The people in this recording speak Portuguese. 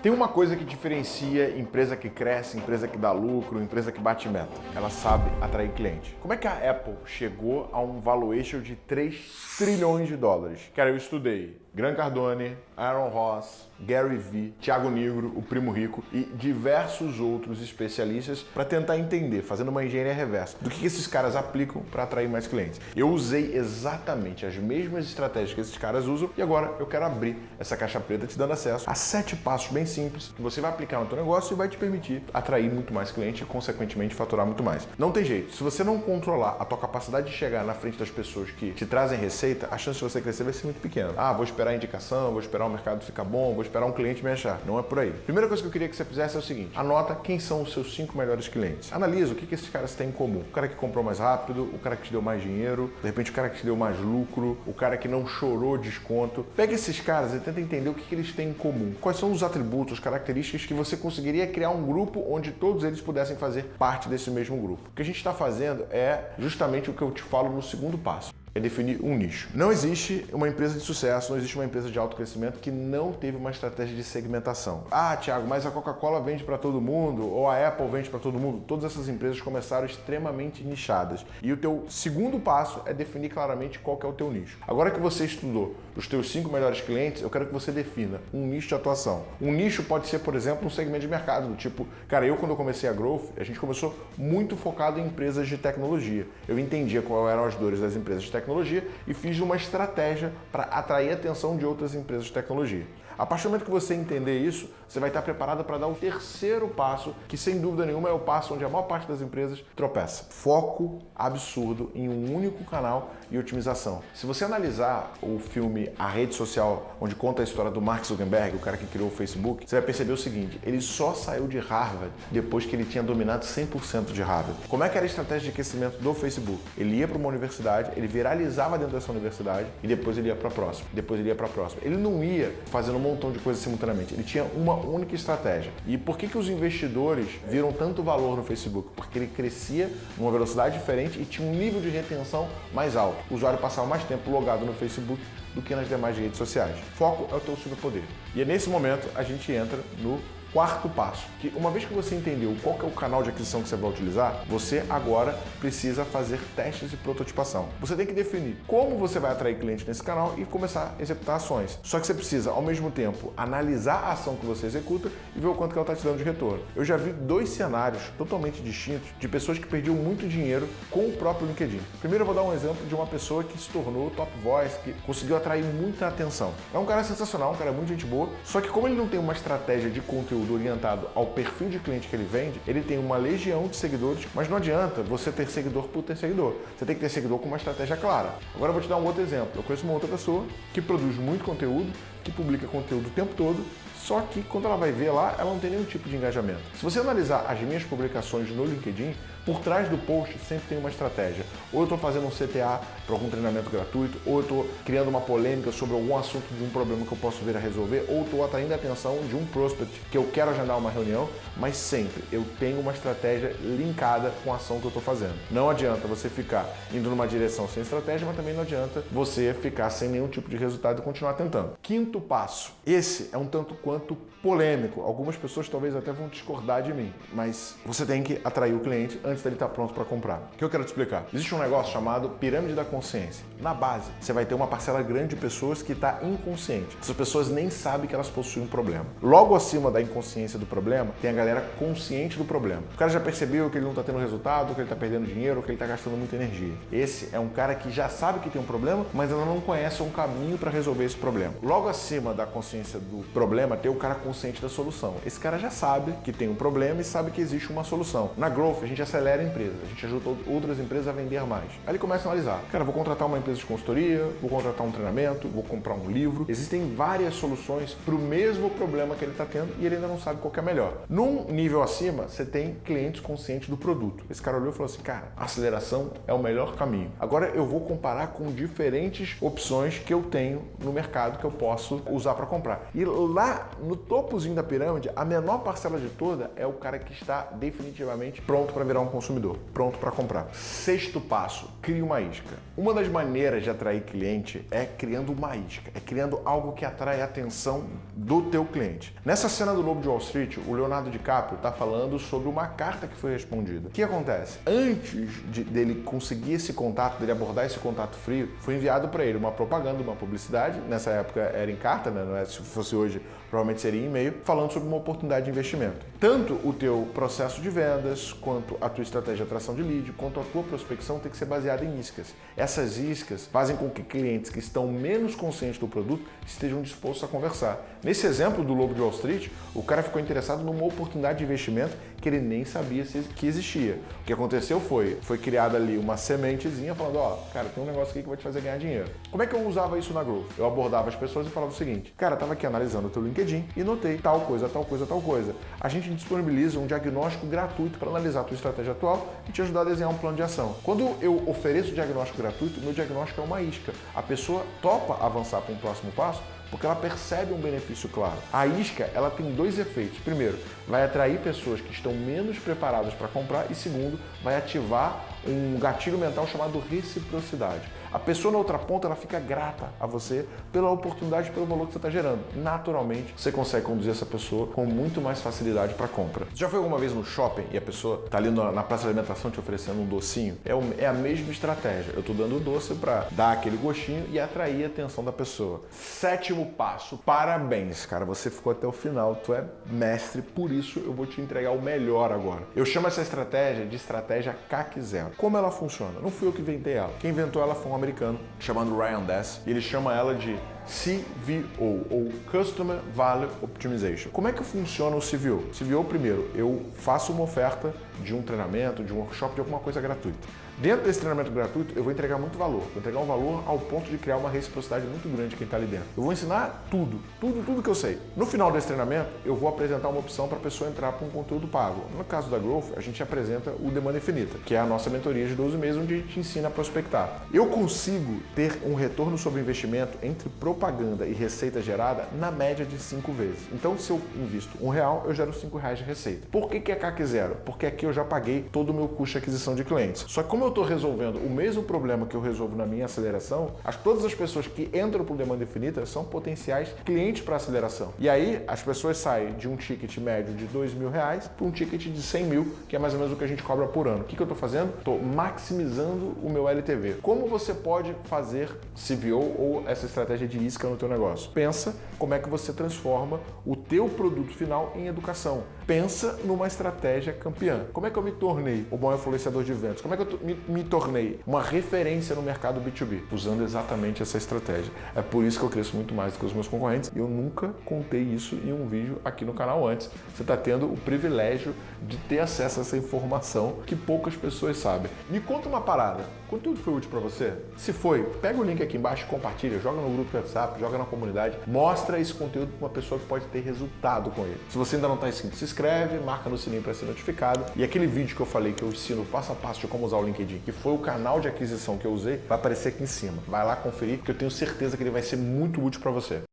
Tem uma coisa que diferencia empresa que cresce, empresa que dá lucro, empresa que bate meta. Ela sabe atrair cliente. Como é que a Apple chegou a um valuation de 3 trilhões de dólares? Cara, eu estudei Gran Cardone, Aaron Ross, Gary Vee, Thiago Negro, o Primo Rico e diversos outros especialistas para tentar entender, fazendo uma engenharia reversa, do que esses caras aplicam para atrair mais clientes. Eu usei exatamente as mesmas estratégias que esses caras usam e agora eu quero abrir essa caixa preta te dando acesso a sete passos bem simples que você vai aplicar no teu negócio e vai te permitir atrair muito mais cliente e, consequentemente, faturar muito mais. Não tem jeito. Se você não controlar a tua capacidade de chegar na frente das pessoas que te trazem receita, a chance de você crescer vai ser muito pequena. Ah, vou esperar a indicação, vou esperar o mercado ficar bom, vou esperar um cliente me achar. Não é por aí. Primeira coisa que eu queria que você fizesse é o seguinte: anota quem são os seus cinco melhores clientes. Analisa o que, que esses caras têm em comum. O cara que comprou mais rápido, o cara que te deu mais dinheiro, de repente o cara que te deu mais lucro, o cara que não chorou desconto. Pega esses caras e tenta entender o que, que eles têm em comum. Quais são os atributos, características que você conseguiria criar um grupo onde todos eles pudessem fazer parte desse mesmo grupo. O que a gente está fazendo é justamente o que eu te falo no segundo passo é definir um nicho. Não existe uma empresa de sucesso, não existe uma empresa de alto crescimento que não teve uma estratégia de segmentação. Ah, Thiago, mas a Coca-Cola vende para todo mundo ou a Apple vende para todo mundo. Todas essas empresas começaram extremamente nichadas. E o teu segundo passo é definir claramente qual é o teu nicho. Agora que você estudou os teus cinco melhores clientes, eu quero que você defina um nicho de atuação. Um nicho pode ser, por exemplo, um segmento de mercado, do tipo, cara, eu quando eu comecei a Growth, a gente começou muito focado em empresas de tecnologia. Eu entendia quais eram as dores das empresas de tecnologia tecnologia e fiz uma estratégia para atrair a atenção de outras empresas de tecnologia. A partir do momento que você entender isso, você vai estar preparado para dar o terceiro passo, que sem dúvida nenhuma é o passo onde a maior parte das empresas tropeça. Foco absurdo em um único canal e otimização. Se você analisar o filme A Rede Social, onde conta a história do Mark Zuckerberg, o cara que criou o Facebook, você vai perceber o seguinte, ele só saiu de Harvard depois que ele tinha dominado 100% de Harvard. Como é que era a estratégia de aquecimento do Facebook? Ele ia para uma universidade, ele viralizava dentro dessa universidade e depois ele ia para a próxima, depois ele ia para a próxima. Ele não ia fazendo montão de coisas simultaneamente. Ele tinha uma única estratégia. E por que, que os investidores viram tanto valor no Facebook? Porque ele crescia numa velocidade diferente e tinha um nível de retenção mais alto. O usuário passava mais tempo logado no Facebook do que nas demais redes sociais. Foco é o teu superpoder. E é nesse momento a gente entra no Quarto passo, que uma vez que você entendeu qual é o canal de aquisição que você vai utilizar, você agora precisa fazer testes de prototipação. Você tem que definir como você vai atrair cliente nesse canal e começar a executar ações. Só que você precisa, ao mesmo tempo, analisar a ação que você executa e ver o quanto que ela está te dando de retorno. Eu já vi dois cenários totalmente distintos de pessoas que perdiam muito dinheiro com o próprio LinkedIn. Primeiro eu vou dar um exemplo de uma pessoa que se tornou top voice, que conseguiu atrair muita atenção. É um cara sensacional, um cara muito gente boa, só que como ele não tem uma estratégia de conteúdo conteúdo orientado ao perfil de cliente que ele vende, ele tem uma legião de seguidores, mas não adianta você ter seguidor por ter seguidor. Você tem que ter seguidor com uma estratégia clara. Agora eu vou te dar um outro exemplo. Eu conheço uma outra pessoa que produz muito conteúdo, que publica conteúdo o tempo todo, só que quando ela vai ver lá, ela não tem nenhum tipo de engajamento. Se você analisar as minhas publicações no LinkedIn, por trás do post sempre tem uma estratégia. Ou eu estou fazendo um CTA para algum treinamento gratuito, ou eu estou criando uma polêmica sobre algum assunto de um problema que eu posso vir a resolver, ou estou atraindo a atenção de um prospect que eu quero agendar uma reunião, mas sempre eu tenho uma estratégia linkada com a ação que eu estou fazendo. Não adianta você ficar indo numa direção sem estratégia, mas também não adianta você ficar sem nenhum tipo de resultado e continuar tentando. Quinto passo. Esse é um tanto quanto polêmico. Algumas pessoas talvez até vão discordar de mim, mas você tem que atrair o cliente antes dele estar pronto para comprar. O que eu quero te explicar? Existe um negócio chamado pirâmide da consciência. Na base, você vai ter uma parcela grande de pessoas que está inconsciente. Essas pessoas nem sabem que elas possuem um problema. Logo acima da inconsciência do problema, tem a galera consciente do problema. O cara já percebeu que ele não está tendo resultado, que ele está perdendo dinheiro, que ele está gastando muita energia. Esse é um cara que já sabe que tem um problema, mas ainda não conhece um caminho para resolver esse problema. Logo acima da consciência do problema, tem o cara consciente da solução. Esse cara já sabe que tem um problema e sabe que existe uma solução. Na Growth, a gente acelera a empresa, a gente ajuda outras empresas a vender mais. Aí ele começa a analisar. Cara, vou contratar uma empresa de consultoria, vou contratar um treinamento, vou comprar um livro. Existem várias soluções para o mesmo problema que ele está tendo e ele ainda não sabe qual é melhor. Num nível acima, você tem clientes conscientes do produto. Esse cara olhou e falou assim, cara, aceleração é o melhor caminho. Agora eu vou comparar com diferentes opções que eu tenho no mercado que eu posso usar para comprar. E lá lá no topozinho da pirâmide, a menor parcela de toda é o cara que está definitivamente pronto para virar um consumidor, pronto para comprar. Sexto passo, crie uma isca. Uma das maneiras de atrair cliente é criando uma isca, é criando algo que atrai a atenção do teu cliente. Nessa cena do Lobo de Wall Street, o Leonardo DiCaprio está falando sobre uma carta que foi respondida. O que acontece? Antes de, dele conseguir esse contato, dele abordar esse contato frio, foi enviado para ele uma propaganda, uma publicidade. Nessa época era em carta, né? É, se fosse hoje, provavelmente seria em e-mail, falando sobre uma oportunidade de investimento. Tanto o teu processo de vendas, quanto a tua estratégia de atração de lead, quanto a tua prospecção tem que ser baseada em iscas. Essas iscas fazem com que clientes que estão menos conscientes do produto estejam dispostos a conversar. Nesse exemplo do Lobo de Wall Street, o cara ficou interessado numa oportunidade de investimento que ele nem sabia que existia. O que aconteceu foi, foi criada ali uma sementezinha falando, ó, oh, cara, tem um negócio aqui que vai te fazer ganhar dinheiro. Como é que eu usava isso na Growth? Eu abordava as pessoas e falava o seguinte, cara, tava aqui analisando o teu LinkedIn e notei tal coisa, tal coisa, tal coisa. A gente disponibiliza um diagnóstico gratuito para analisar a tua estratégia atual e te ajudar a desenhar um plano de ação. Quando eu ofereço o diagnóstico gratuito, meu diagnóstico é uma isca. A pessoa topa avançar para um próximo passo porque ela percebe um benefício claro. A isca, ela tem dois efeitos. Primeiro, vai atrair pessoas que estão menos preparadas para comprar e segundo, vai ativar um gatilho mental chamado reciprocidade. A pessoa na outra ponta ela fica grata a você pela oportunidade, pelo valor que você está gerando. Naturalmente, você consegue conduzir essa pessoa com muito mais facilidade para compra. Já foi alguma vez no shopping e a pessoa está ali na praça de alimentação te oferecendo um docinho? É, é a mesma estratégia. Eu estou dando o doce para dar aquele gostinho e atrair a atenção da pessoa. Sétimo passo, parabéns, cara. Você ficou até o final, tu é mestre, por isso eu vou te entregar o melhor agora. Eu chamo essa estratégia de estratégia CAC zero. Como ela funciona? Não fui eu que inventei ela. Quem inventou ela foi um americano chamado Ryan Dess e ele chama ela de CVO, ou Customer Value Optimization. Como é que funciona o CVO? CVO, primeiro, eu faço uma oferta de um treinamento, de um workshop, de alguma coisa gratuita. Dentro desse treinamento gratuito, eu vou entregar muito valor. Vou entregar um valor ao ponto de criar uma reciprocidade muito grande quem está ali dentro. Eu vou ensinar tudo, tudo, tudo que eu sei. No final desse treinamento, eu vou apresentar uma opção para a pessoa entrar para um conteúdo pago. No caso da Growth, a gente apresenta o Demanda Infinita, que é a nossa mentoria de 12 meses, onde a gente ensina a prospectar. Eu consigo ter um retorno sobre investimento entre propaganda e receita gerada na média de 5 vezes. Então, se eu invisto um real, eu gero 5 reais de receita. Por que, que é CAC zero? Porque aqui eu já paguei todo o meu custo de aquisição de clientes. Só que como eu estou resolvendo o mesmo problema que eu resolvo na minha aceleração, as, todas as pessoas que entram por demanda infinita são potenciais clientes para aceleração. E aí as pessoas saem de um ticket médio de dois mil reais para um ticket de 100 mil, que é mais ou menos o que a gente cobra por ano. O que, que eu estou fazendo? Estou maximizando o meu LTV. Como você pode fazer CVO ou essa estratégia de isca no teu negócio? Pensa como é que você transforma o teu produto final em educação. Pensa numa estratégia campeã. Como é que eu me tornei o bom influenciador de vendas? Como é que eu me, me tornei uma referência no mercado B2B? Usando exatamente essa estratégia. É por isso que eu cresço muito mais do que os meus concorrentes e eu nunca contei isso em um vídeo aqui no canal antes. Você está tendo o privilégio de ter acesso a essa informação que poucas pessoas sabem. Me conta uma parada. Conteúdo foi útil para você? Se foi, pega o link aqui embaixo, compartilha, joga no grupo do WhatsApp, joga na comunidade, mostra esse conteúdo para uma pessoa que pode ter resultado com ele. Se você ainda não está inscrito, se inscreve, marca no sininho para ser notificado e aquele vídeo que eu falei que eu ensino passo a passo de como usar o LinkedIn, que foi o canal de aquisição que eu usei, vai aparecer aqui em cima. Vai lá conferir, que eu tenho certeza que ele vai ser muito útil para você.